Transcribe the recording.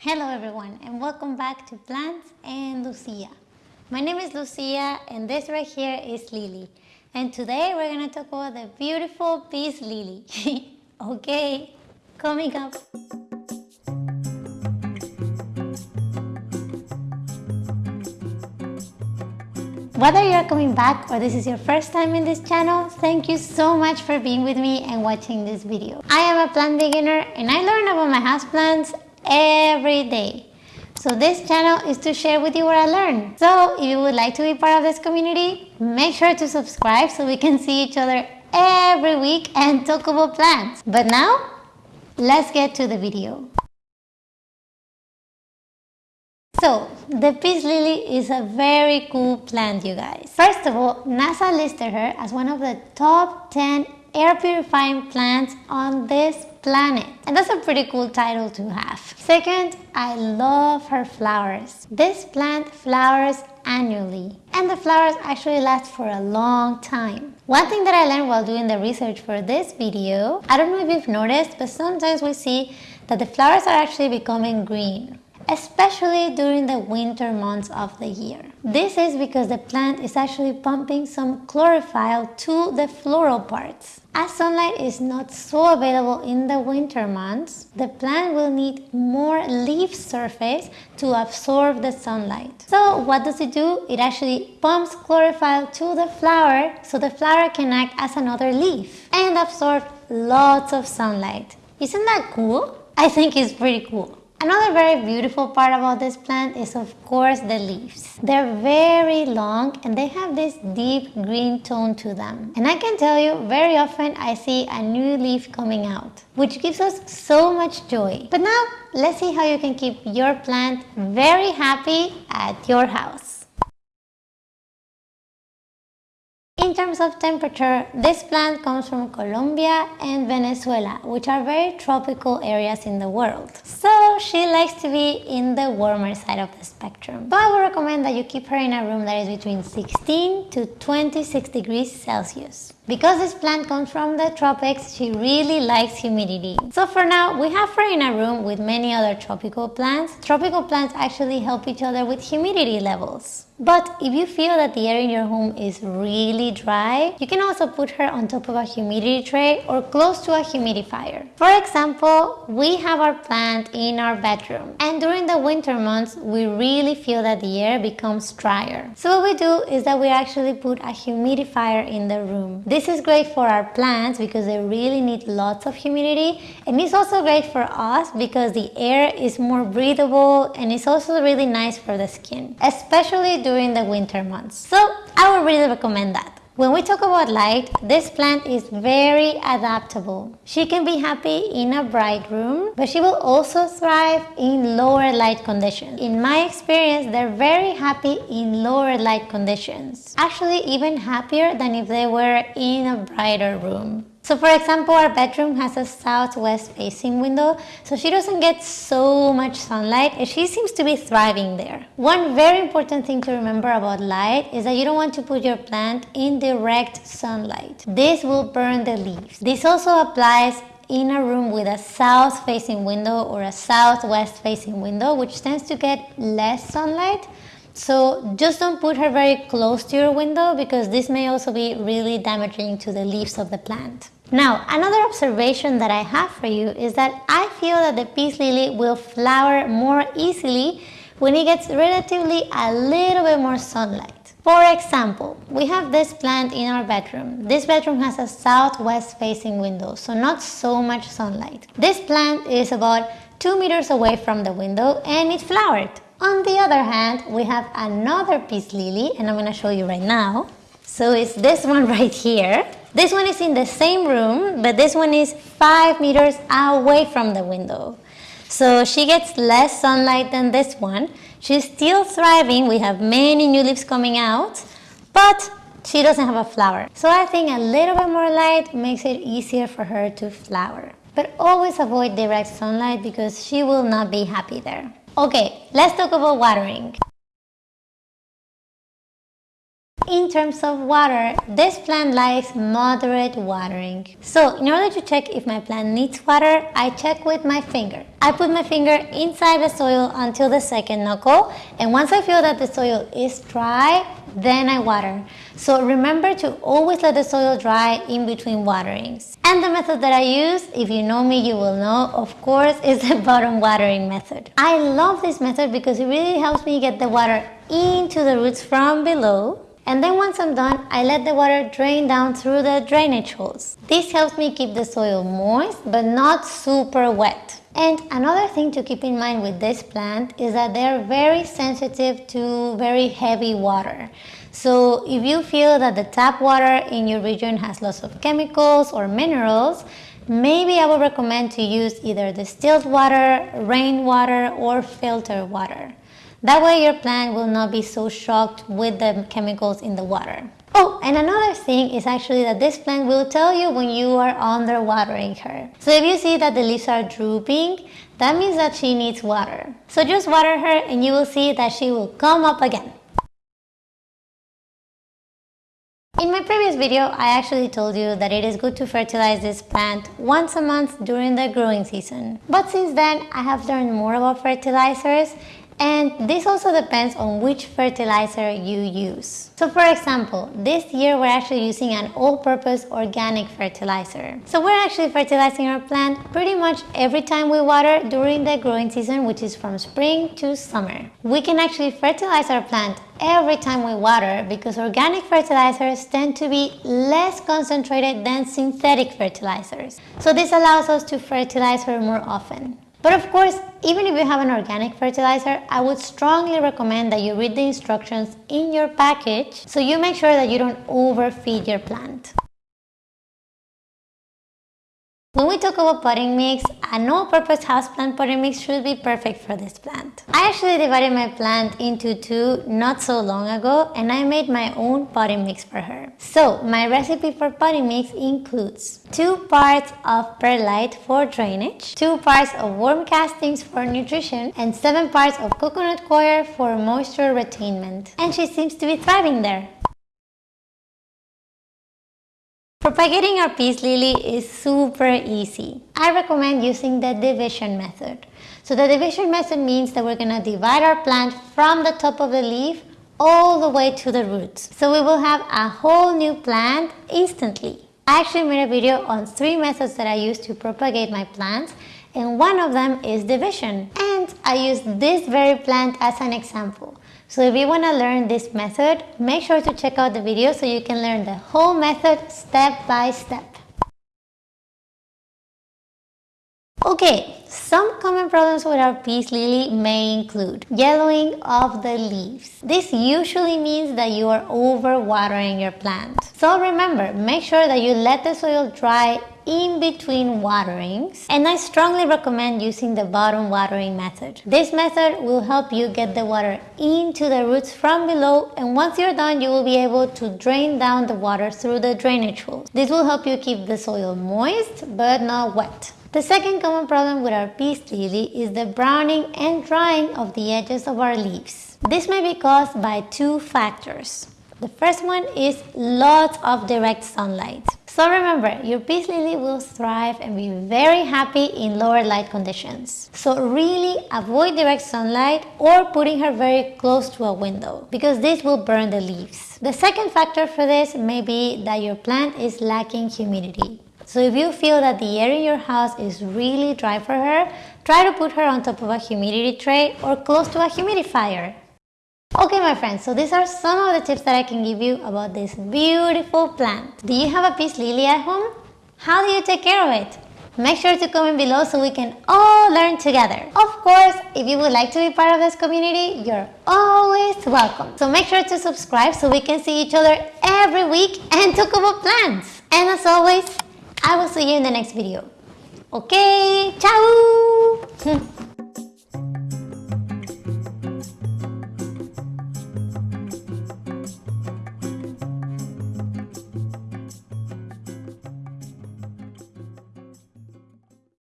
Hello everyone and welcome back to Plants and Lucia. My name is Lucia and this right here is Lily. And today we're to talk about the beautiful peace lily. okay, coming up. Whether you're coming back or this is your first time in this channel, thank you so much for being with me and watching this video. I am a plant beginner and I learn about my houseplants every day. So this channel is to share with you what I learned. So if you would like to be part of this community, make sure to subscribe so we can see each other every week and talk about plants. But now, let's get to the video. So, the peace lily is a very cool plant, you guys. First of all, NASA listed her as one of the top 10 air purifying plants on this planet. And that's a pretty cool title to have. Second, I love her flowers. This plant flowers annually and the flowers actually last for a long time. One thing that I learned while doing the research for this video, I don't know if you've noticed, but sometimes we see that the flowers are actually becoming green especially during the winter months of the year. This is because the plant is actually pumping some chlorophyll to the floral parts. As sunlight is not so available in the winter months, the plant will need more leaf surface to absorb the sunlight. So what does it do? It actually pumps chlorophyll to the flower so the flower can act as another leaf and absorb lots of sunlight. Isn't that cool? I think it's pretty cool. Another very beautiful part about this plant is of course the leaves. They're very long and they have this deep green tone to them. And I can tell you very often I see a new leaf coming out, which gives us so much joy. But now let's see how you can keep your plant very happy at your house. In terms of temperature, this plant comes from Colombia and Venezuela, which are very tropical areas in the world. So she likes to be in the warmer side of the spectrum. But I would recommend that you keep her in a room that is between 16 to 26 degrees Celsius. Because this plant comes from the tropics, she really likes humidity. So for now, we have her in a room with many other tropical plants. Tropical plants actually help each other with humidity levels. But if you feel that the air in your home is really dry, you can also put her on top of a humidity tray or close to a humidifier. For example, we have our plant in our bedroom and during the winter months, we really feel that the air becomes drier. So what we do is that we actually put a humidifier in the room. This is great for our plants because they really need lots of humidity and it's also great for us because the air is more breathable and it's also really nice for the skin, especially during the winter months. So I would really recommend that. When we talk about light, this plant is very adaptable. She can be happy in a bright room, but she will also thrive in lower light conditions. In my experience, they're very happy in lower light conditions. Actually, even happier than if they were in a brighter room. So for example, our bedroom has a southwest facing window, so she doesn't get so much sunlight and she seems to be thriving there. One very important thing to remember about light is that you don't want to put your plant in direct sunlight. This will burn the leaves. This also applies in a room with a south facing window or a southwest facing window which tends to get less sunlight so just don't put her very close to your window because this may also be really damaging to the leaves of the plant. Now, another observation that I have for you is that I feel that the peace lily will flower more easily when it gets relatively a little bit more sunlight. For example, we have this plant in our bedroom. This bedroom has a southwest facing window, so not so much sunlight. This plant is about 2 meters away from the window and it flowered. On the other hand, we have another peace lily and I'm going to show you right now. So it's this one right here. This one is in the same room, but this one is 5 meters away from the window. So she gets less sunlight than this one. She's still thriving. We have many new leaves coming out, but she doesn't have a flower. So I think a little bit more light makes it easier for her to flower. But always avoid direct sunlight because she will not be happy there. Okay, let's talk about watering. In terms of water, this plant likes moderate watering. So in order to check if my plant needs water, I check with my finger. I put my finger inside the soil until the second knuckle and once I feel that the soil is dry, then I water. So remember to always let the soil dry in between waterings. And the method that I use, if you know me, you will know, of course, is the bottom watering method. I love this method because it really helps me get the water into the roots from below and then once I'm done, I let the water drain down through the drainage holes. This helps me keep the soil moist but not super wet. And another thing to keep in mind with this plant is that they're very sensitive to very heavy water. So if you feel that the tap water in your region has lots of chemicals or minerals, maybe I would recommend to use either distilled water, rainwater, or filtered water. That way your plant will not be so shocked with the chemicals in the water. Oh, and another thing is actually that this plant will tell you when you are under watering her. So if you see that the leaves are drooping, that means that she needs water. So just water her and you will see that she will come up again. In my previous video, I actually told you that it is good to fertilize this plant once a month during the growing season. But since then, I have learned more about fertilizers and this also depends on which fertilizer you use. So for example, this year we're actually using an all-purpose organic fertilizer. So we're actually fertilizing our plant pretty much every time we water during the growing season, which is from spring to summer. We can actually fertilize our plant every time we water because organic fertilizers tend to be less concentrated than synthetic fertilizers. So this allows us to fertilize her more often. But of course, even if you have an organic fertilizer, I would strongly recommend that you read the instructions in your package so you make sure that you don't overfeed your plant. When we talk about potting mix, an all-purpose houseplant potting mix should be perfect for this plant. I actually divided my plant into two not so long ago and I made my own potting mix for her. So my recipe for potting mix includes 2 parts of perlite for drainage, 2 parts of worm castings for nutrition, and 7 parts of coconut coir for moisture retainment. And she seems to be thriving there. Propagating our peace lily is super easy. I recommend using the division method. So the division method means that we're going to divide our plant from the top of the leaf all the way to the roots. So we will have a whole new plant instantly. I actually made a video on three methods that I use to propagate my plants and one of them is division. And I use this very plant as an example. So if you want to learn this method, make sure to check out the video so you can learn the whole method step by step. Okay, some common problems with our peace lily may include yellowing of the leaves. This usually means that you are overwatering your plant. So remember, make sure that you let the soil dry in between waterings and I strongly recommend using the bottom watering method. This method will help you get the water into the roots from below and once you're done you will be able to drain down the water through the drainage holes. This will help you keep the soil moist but not wet. The second common problem with our peace lily is the browning and drying of the edges of our leaves. This may be caused by two factors. The first one is lots of direct sunlight. So remember, your peace lily will thrive and be very happy in lower light conditions. So really avoid direct sunlight or putting her very close to a window because this will burn the leaves. The second factor for this may be that your plant is lacking humidity. So if you feel that the air in your house is really dry for her, try to put her on top of a humidity tray or close to a humidifier. Okay my friends, so these are some of the tips that I can give you about this beautiful plant. Do you have a peace lily at home? How do you take care of it? Make sure to comment below so we can all learn together. Of course, if you would like to be part of this community, you're always welcome. So make sure to subscribe so we can see each other every week and talk about plants. And as always, I will see you in the next video. Okay, ciao!